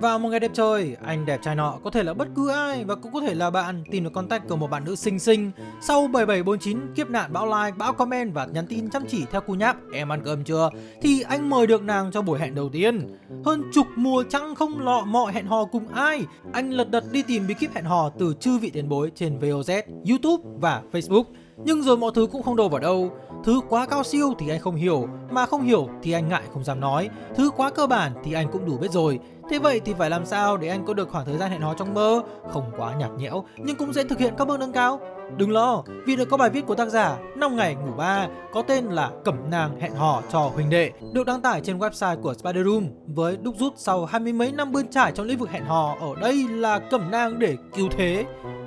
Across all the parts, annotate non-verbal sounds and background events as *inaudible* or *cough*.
Vào một ngày đẹp trời, anh đẹp trai nọ có thể là bất cứ ai và cũng có thể là bạn tìm được contact của một bạn nữ xinh xinh. Sau 7749 kiếp nạn bão like, bão comment và nhắn tin chăm chỉ theo cú nháp em ăn cơm chưa thì anh mời được nàng cho buổi hẹn đầu tiên. Hơn chục mùa trăng không lọ mọ hẹn hò cùng ai, anh lật đật đi tìm bí kíp hẹn hò từ chư vị tiền bối trên VOZ, YouTube và Facebook. Nhưng rồi mọi thứ cũng không đâu vào đâu Thứ quá cao siêu thì anh không hiểu Mà không hiểu thì anh ngại không dám nói Thứ quá cơ bản thì anh cũng đủ biết rồi Thế vậy thì phải làm sao để anh có được khoảng thời gian hẹn hò trong mơ Không quá nhạt nhẽo Nhưng cũng dễ thực hiện các bước nâng cao Đừng lo, vì được có bài viết của tác giả 5 ngày ngủ ba có tên là Cẩm nàng hẹn hò cho huynh đệ được đăng tải trên website của Spider Room với đúc rút sau hai mươi mấy năm bươn trải trong lĩnh vực hẹn hò ở đây là cẩm nang để cứu thế.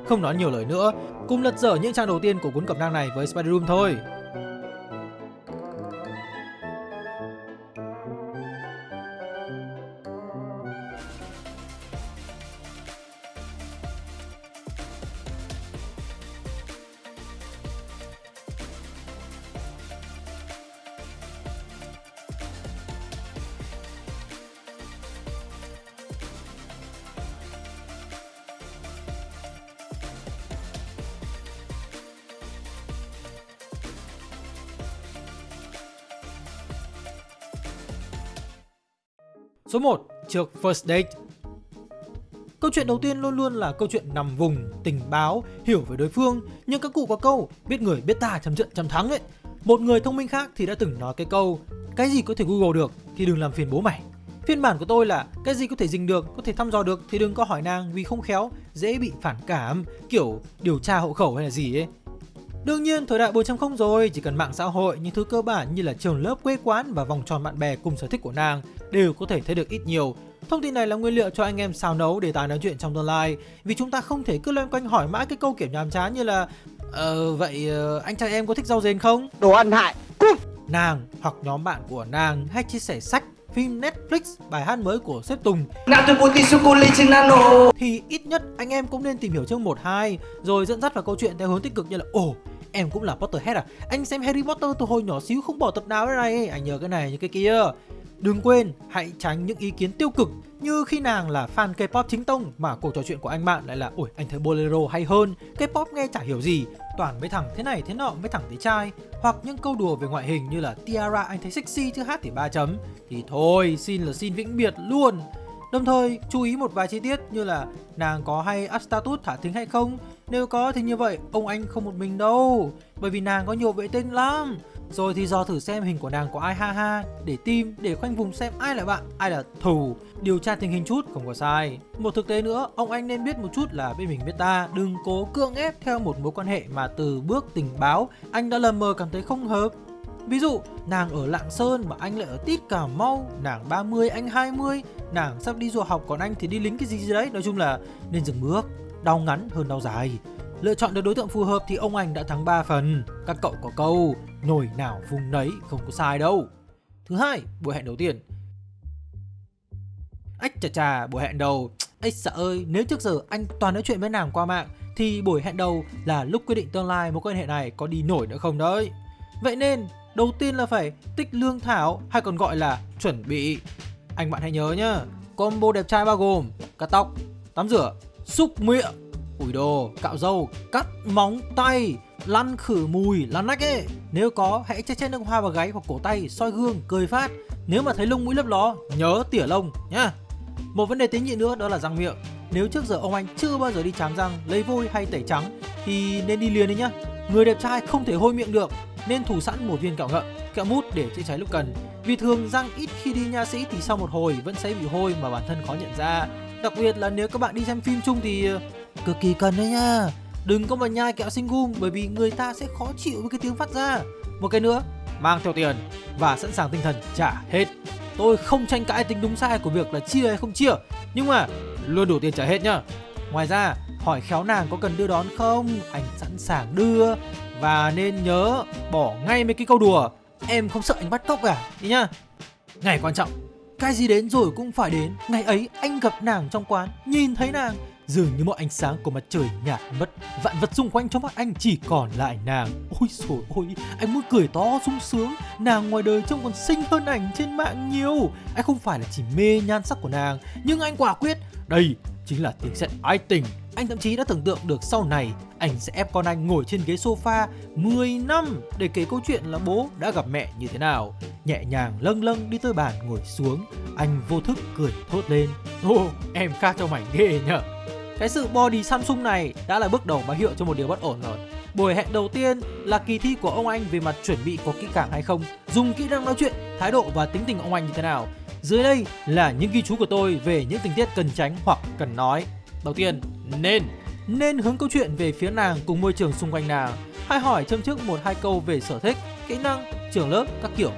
Không nói nhiều lời nữa, cùng lật dở những trang đầu tiên của cuốn cẩm nang này với Spider Room thôi. Số 1. Trước First Date Câu chuyện đầu tiên luôn luôn là câu chuyện nằm vùng, tình báo, hiểu về đối phương Nhưng các cụ có câu, biết người biết ta chấm trận chấm thắng ấy Một người thông minh khác thì đã từng nói cái câu Cái gì có thể Google được thì đừng làm phiền bố mày Phiên bản của tôi là cái gì có thể dình được, có thể thăm dò được thì đừng có hỏi nàng vì không khéo, dễ bị phản cảm, kiểu điều tra hộ khẩu hay là gì ấy. Đương nhiên, thời đại 4.0 rồi, chỉ cần mạng xã hội, những thứ cơ bản như là trường lớp quê quán và vòng tròn bạn bè cùng sở thích của nàng đều có thể thấy được ít nhiều. Thông tin này là nguyên liệu cho anh em xào nấu để tài nói chuyện trong tương lai. Vì chúng ta không thể cứ loanh quanh hỏi mãi cái câu kiểu nhàm chán như là Ờ vậy uh, anh trai em có thích rau rền không? Đồ ăn hại. Cút. Nàng hoặc nhóm bạn của nàng hay chia sẻ sách phim Netflix, bài hát mới của Sếp Tùng. Thì ít nhất anh em cũng nên tìm hiểu chương 1-2 Rồi dẫn dắt vào câu chuyện theo hướng tích cực như là Ồ, em cũng là Potterhead à? Anh xem Harry Potter từ hồi nhỏ xíu không bỏ tập nào thế này. Anh nhớ cái này như cái kia Đừng quên, hãy tránh những ý kiến tiêu cực như khi nàng là fan K-pop chính tông mà cuộc trò chuyện của anh bạn lại là Ôi anh thấy Bolero hay hơn, K-pop nghe chả hiểu gì, toàn mấy thằng thế này thế nọ mấy thằng thế trai. Hoặc những câu đùa về ngoại hình như là Tiara anh thấy sexy chứ hát thì ba chấm. Thì thôi xin là xin vĩnh biệt luôn. Đồng thời chú ý một vài chi tiết như là nàng có hay up status thả thính hay không? Nếu có thì như vậy ông anh không một mình đâu. Bởi vì nàng có nhiều vệ tinh lắm rồi thì dò thử xem hình của nàng có ai ha ha Để tìm để khoanh vùng xem ai là bạn, ai là thù. Điều tra tình hình chút, không có sai. Một thực tế nữa, ông anh nên biết một chút là bên mình biết ta Đừng cố cưỡng ép theo một mối quan hệ mà từ bước tình báo Anh đã lầm mờ cảm thấy không hợp. Ví dụ, nàng ở Lạng Sơn mà anh lại ở Tít Cà Mau Nàng 30, anh 20 Nàng sắp đi du học còn anh thì đi lính cái gì gì đấy. Nói chung là nên dừng bước Đau ngắn hơn đau dài. Lựa chọn được đối tượng phù hợp thì ông anh đã thắng 3 phần. Các cậu có câu nổi nào vùng nấy không có sai đâu. Thứ hai, buổi hẹn đầu tiên. Ách chà chà, buổi hẹn đầu. Ách sợ ơi, nếu trước giờ anh toàn nói chuyện với nàng qua mạng Thì buổi hẹn đầu là lúc quyết định tương lai mối quan hệ này có đi nổi nữa không đấy? Vậy nên, đầu tiên là phải tích lương thảo hay còn gọi là chuẩn bị. Anh bạn hãy nhớ nhá Combo đẹp trai bao gồm cắt tóc, tắm rửa, xúc miệng ủi đồ, cạo râu, cắt móng tay, lăn khử mùi, lăn nách ấy. Nếu có, hãy che chết nước hoa vào gáy hoặc cổ tay, soi gương, cười phát. Nếu mà thấy lông mũi lấp ló, nhớ tỉa lông nhá. Một vấn đề tế nhị nữa đó là răng miệng. Nếu trước giờ ông anh chưa bao giờ đi chám răng, lấy vôi hay tẩy trắng thì nên đi liền đi nhá. Người đẹp trai không thể hôi miệng được, nên thủ sẵn một viên kẹo ngậm, kẹo mút để chữa cháy lúc cần. Vì thường răng ít khi đi nha sĩ thì sau một hồi vẫn sẽ bị hôi mà bản thân khó nhận ra. Đặc biệt là nếu các bạn đi xem phim chung thì cực kỳ cần đấy nha. Đừng có mà nhai kẹo sinh gum bởi vì người ta sẽ khó chịu với cái tiếng phát ra. Một cái nữa, mang theo tiền và sẵn sàng tinh thần trả hết. Tôi không tranh cãi tính đúng sai của việc là chia hay không chia Nhưng mà luôn đủ tiền trả hết nhá. Ngoài ra, hỏi khéo nàng có cần đưa đón không? Anh sẵn sàng đưa. Và nên nhớ bỏ ngay mấy cái câu đùa Em không sợ anh bắt cóc cả Đi nhá. Ngày quan trọng Cái gì đến rồi cũng phải đến. Ngày ấy anh gặp nàng trong quán Nhìn thấy nàng Dường như mọi ánh sáng của mặt trời nhạt mất Vạn vật xung quanh trong mắt anh chỉ còn lại nàng Ôi trời ôi Anh muốn cười to sung sướng Nàng ngoài đời trông còn xinh hơn ảnh trên mạng nhiều Anh không phải là chỉ mê nhan sắc của nàng Nhưng anh quả quyết Đây chính là tiếng sét ái tình anh thậm chí đã tưởng tượng được sau này anh sẽ ép con anh ngồi trên ghế sofa 10 năm để kể câu chuyện là bố đã gặp mẹ như thế nào. Nhẹ nhàng lâng lâng đi tới bàn ngồi xuống, anh vô thức cười thốt lên. ô, em khác cho mảnh ghê nhở. Cái sự body Samsung này đã là bước đầu báo hiệu cho một điều bất ổn rồi. Buổi hẹn đầu tiên là kỳ thi của ông anh về mặt chuẩn bị có kỹ càng hay không, dùng kỹ năng nói chuyện, thái độ và tính tình ông anh như thế nào. Dưới đây là những ghi chú của tôi về những tình tiết cần tránh hoặc cần nói. Đầu tiên, nên nên hướng câu chuyện về phía nàng cùng môi trường xung quanh nàng. Hay hỏi châm trước một hai câu về sở thích, kỹ năng, trường lớp, các kiểu.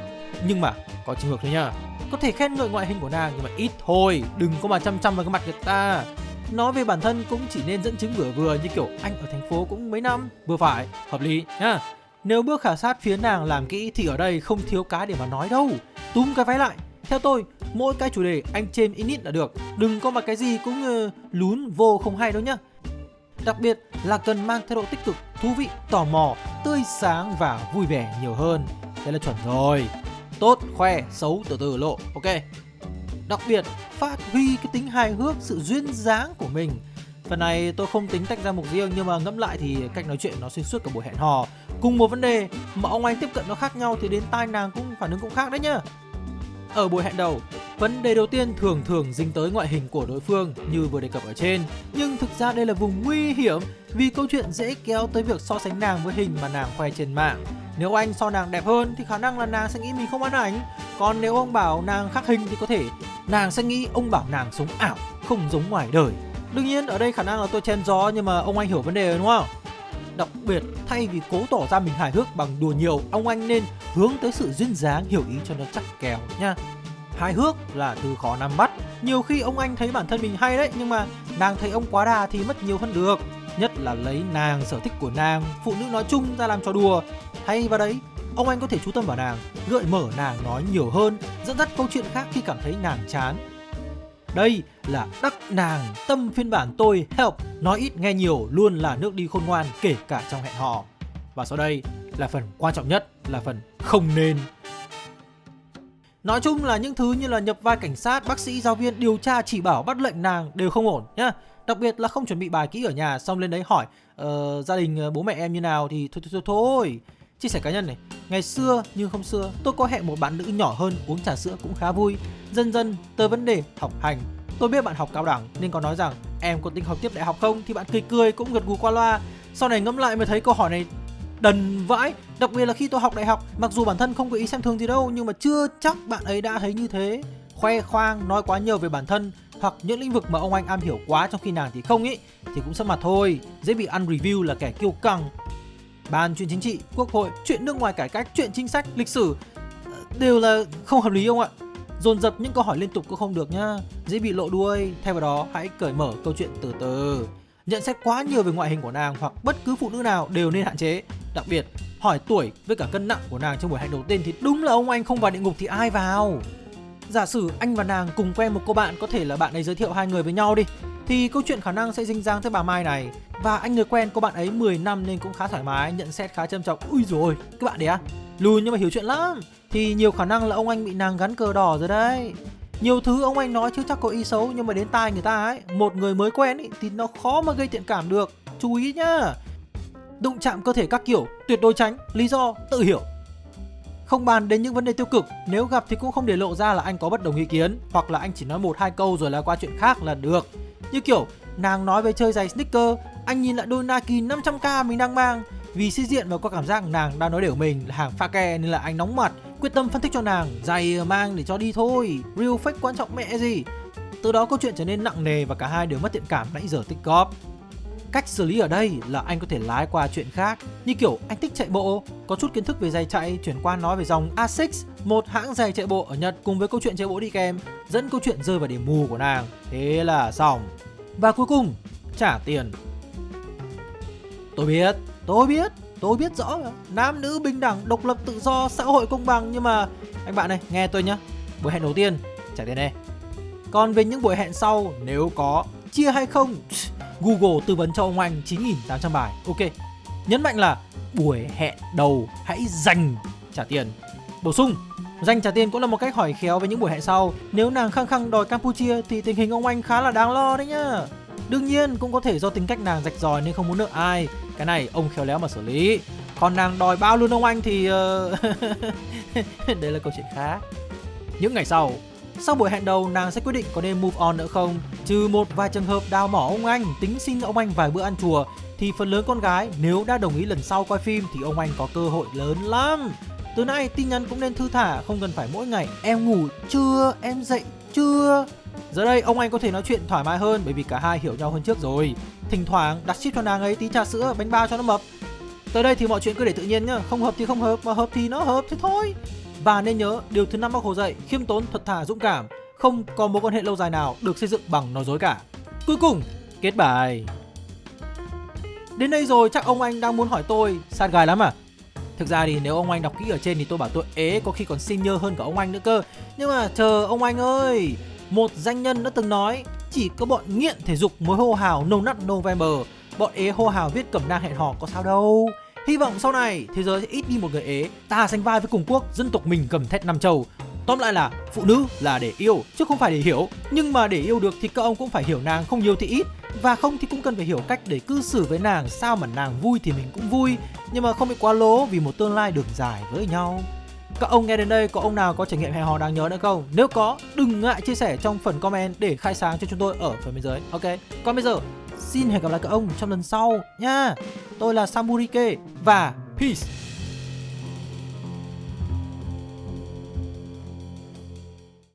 Nhưng mà có trường hợp thôi nha. Có thể khen ngợi ngoại hình của nàng nhưng mà ít thôi, đừng có mà chăm chăm vào cái mặt người ta. Nói về bản thân cũng chỉ nên dẫn chứng vừa vừa như kiểu anh ở thành phố cũng mấy năm, vừa phải, hợp lý nha. Nếu bước khảo sát phía nàng làm kỹ thì ở đây không thiếu cái để mà nói đâu. Túm cái váy lại, theo tôi, mỗi cái chủ đề anh trên ít ít là được. Đừng có mà cái gì cũng uh, lún vô không hay đâu nhá. Đặc biệt là cần mang thái độ tích cực, thú vị, tò mò, tươi sáng và vui vẻ nhiều hơn. Đây là chuẩn rồi. Tốt, khoe, xấu, từ từ lộ. Ok. Đặc biệt, phát huy cái tính hài hước, sự duyên dáng của mình. Phần này tôi không tính tách ra mục riêng nhưng mà ngẫm lại thì cách nói chuyện nó xuyên suốt cả buổi hẹn hò. Cùng một vấn đề mà ông anh tiếp cận nó khác nhau thì đến tai nàng cũng phản ứng cũng khác đấy nhá. Ở buổi hẹn đầu, vấn đề đầu tiên thường thường dính tới ngoại hình của đối phương như vừa đề cập ở trên. Nhưng thực ra đây là vùng nguy hiểm vì câu chuyện dễ kéo tới việc so sánh nàng với hình mà nàng khoe trên mạng. Nếu anh so nàng đẹp hơn thì khả năng là nàng sẽ nghĩ mình không ăn ảnh. Còn nếu ông bảo nàng khác hình thì có thể nàng sẽ nghĩ ông bảo nàng sống ảo, không giống ngoài đời. Đương nhiên ở đây khả năng là tôi chen gió nhưng mà ông anh hiểu vấn đề rồi đúng không? Đặc biệt, thay vì cố tỏ ra mình hài hước bằng đùa nhiều, ông anh nên hướng tới sự duyên dáng hiểu ý cho nó chắc kèo nha. Hài hước là từ khó nắm bắt. Nhiều khi ông anh thấy bản thân mình hay đấy, nhưng mà nàng thấy ông quá đà thì mất nhiều hơn được. Nhất là lấy nàng, sở thích của nàng, phụ nữ nói chung ra làm trò đùa. Thay vào đấy, ông anh có thể chú tâm vào nàng, gợi mở nàng nói nhiều hơn, dẫn dắt câu chuyện khác khi cảm thấy nàng chán đây là đắc nàng tâm phiên bản tôi help nói ít nghe nhiều luôn là nước đi khôn ngoan kể cả trong hẹn hò. Và sau đây là phần quan trọng nhất là phần không nên. Nói chung là những thứ như là nhập vai cảnh sát, bác sĩ, giáo viên, điều tra chỉ bảo bắt lệnh nàng đều không ổn nhá. Đặc biệt là không chuẩn bị bài kỹ ở nhà xong lên đấy hỏi uh, gia đình uh, bố mẹ em như nào thì thôi thôi thôi thôi. Chia sẻ cá nhân này, ngày xưa nhưng không xưa, tôi có hẹn một bạn nữ nhỏ hơn uống trà sữa cũng khá vui. Dần dần tới vấn đề học hành. Tôi biết bạn học cao đẳng nên có nói rằng em có tính học tiếp đại học không thì bạn cười cười cũng gật gù qua loa. Sau này ngẫm lại mới thấy câu hỏi này đần vãi Đặc biệt là khi tôi học đại học Mặc dù bản thân không có ý xem thường gì đâu Nhưng mà chưa chắc bạn ấy đã thấy như thế Khoe khoang nói quá nhiều về bản thân Hoặc những lĩnh vực mà ông anh am hiểu quá Trong khi nàng thì không ý Thì cũng sắp mặt thôi Dễ bị ăn review là kẻ kiêu căng Ban chuyện chính trị, quốc hội, chuyện nước ngoài cải cách, chuyện chính sách, lịch sử ờ, Đều là không hợp lý không ạ. Dồn dập những câu hỏi liên tục cũng không được nhá. Dễ bị lộ đuôi. Thay vào đó hãy cởi mở câu chuyện từ từ. Nhận xét quá nhiều về ngoại hình của nàng hoặc bất cứ phụ nữ nào đều nên hạn chế. Đặc biệt hỏi tuổi với cả cân nặng của nàng trong buổi hẹn đầu tiên thì đúng là ông anh không vào địa ngục thì ai vào? Giả sử anh và nàng cùng quen một cô bạn có thể là bạn ấy giới thiệu hai người với nhau đi. Thì câu chuyện khả năng sẽ dinh dáng tới bà Mai này. Và anh người quen của bạn ấy 10 năm nên cũng khá thoải mái, nhận xét khá trầm trọng. Ui rồi, các bạn đấy à? Lùi nhưng mà hiểu chuyện lắm. Thì nhiều khả năng là ông anh bị nàng gắn cờ đỏ rồi đấy. Nhiều thứ ông anh nói chứ chắc có ý xấu nhưng mà đến tai người ta ấy một người mới quen ấy thì nó khó mà gây thiện cảm được. Chú ý nhá. Đụng chạm cơ thể các kiểu tuyệt đối tránh. Lý do tự hiểu. Không bàn đến những vấn đề tiêu cực nếu gặp thì cũng không để lộ ra là anh có bất đồng ý kiến hoặc là anh chỉ nói một hai câu rồi là qua chuyện khác là được như kiểu, nàng nói về chơi giày sneaker, anh nhìn lại đôi Nike 500k mình đang mang. Vì sĩ diện và có cảm giác nàng đang nói đều mình là hàng pha ke nên là anh nóng mặt, quyết tâm phân tích cho nàng, giày ờ, mang để cho đi thôi. Real fake quan trọng mẹ gì? Từ đó câu chuyện trở nên nặng nề và cả hai đều mất thiện cảm nãy giờ tích góp. Cách xử lý ở đây là anh có thể lái qua chuyện khác, Như kiểu anh thích chạy bộ. Có chút kiến thức về giày chạy, Chuyển qua nói về dòng Asics Một hãng giày chạy bộ ở Nhật Cùng với câu chuyện chạy bộ đi kèm, Dẫn câu chuyện rơi vào điểm mù của nàng. Thế là xong. Và cuối cùng, trả tiền. Tôi biết Tôi biết Tôi biết rõ Nam nữ bình đẳng, Độc lập, tự do, Xã hội công bằng. Nhưng mà, Anh bạn này, Nghe tôi nhá. Buổi hẹn đầu tiên, Trả tiền đây. Còn về những buổi hẹn sau, Nếu có, Chia hay không? Google tư vấn cho ông anh 9.800 bài. Ok. Nhấn mạnh là buổi hẹn đầu hãy dành trả tiền. Bổ sung, dành trả tiền cũng là một cách hỏi khéo với những buổi hẹn sau. Nếu nàng khăng khăng đòi Campuchia thì tình hình ông anh khá là đáng lo đấy nhá. Đương nhiên cũng có thể do tính cách nàng rạch ròi nên không muốn nợ ai. Cái này ông khéo léo mà xử lý. Còn nàng đòi bao luôn ông anh thì uh... *laughs* đây là câu chuyện khác. Những ngày sau, sau buổi hẹn đầu, nàng sẽ quyết định có nên move on nữa không? Trừ một vài trường hợp đào mỏ ông anh, Tính xin ông anh vài bữa ăn chùa, Thì phần lớn con gái nếu đã đồng ý lần sau quay phim Thì ông anh có cơ hội lớn lắm. Từ nay, tin nhắn cũng nên thư thả, Không cần phải mỗi ngày, em ngủ chưa? Em dậy chưa? Giờ đây, ông anh có thể nói chuyện thoải mái hơn Bởi vì cả hai hiểu nhau hơn trước rồi. Thỉnh thoảng, đặt ship cho nàng ấy tí trà sữa, bánh bao cho nó mập. Tới đây thì mọi chuyện cứ để tự nhiên nhá, Không hợp thì không hợp, Mà hợp thì nó hợp, thế thôi và nên nhớ, điều thứ năm bác Hồ dạy, khiêm tốn, thật thà, dũng cảm, không có mối quan hệ lâu dài nào được xây dựng bằng nói dối cả. Cuối cùng, kết bài. Đến đây rồi chắc ông anh đang muốn hỏi tôi sát gài lắm à? Thực ra thì nếu ông anh đọc kỹ ở trên thì tôi bảo tôi ế có khi còn senior hơn cả ông anh nữa cơ. Nhưng mà chờ ông anh ơi, một danh nhân đã từng nói chỉ có bọn nghiện thể dục mới hô hào No Nut November, bọn ế hô hào viết cẩm nang hẹn hò có sao đâu. Hy vọng sau này thế giới sẽ ít đi một người ế, ta sánh vai với cùng quốc, dân tộc mình cầm thét năm châu. Tóm lại là phụ nữ là để yêu chứ không phải để hiểu. Nhưng mà để yêu được thì các ông cũng phải hiểu nàng không nhiều thì ít và không thì cũng cần phải hiểu cách để cư xử với nàng sao mà nàng vui thì mình cũng vui nhưng mà không bị quá lố vì một tương lai đường dài với nhau. Các ông nghe đến đây có ông nào có trải nghiệm hẹn hò đáng nhớ nữa không? Nếu có, đừng ngại chia sẻ trong phần comment để khai sáng cho chúng tôi ở phần bên dưới. Ok. Còn bây giờ, xin hẹn gặp lại các ông trong lần sau nha. Tôi là Samurike và peace.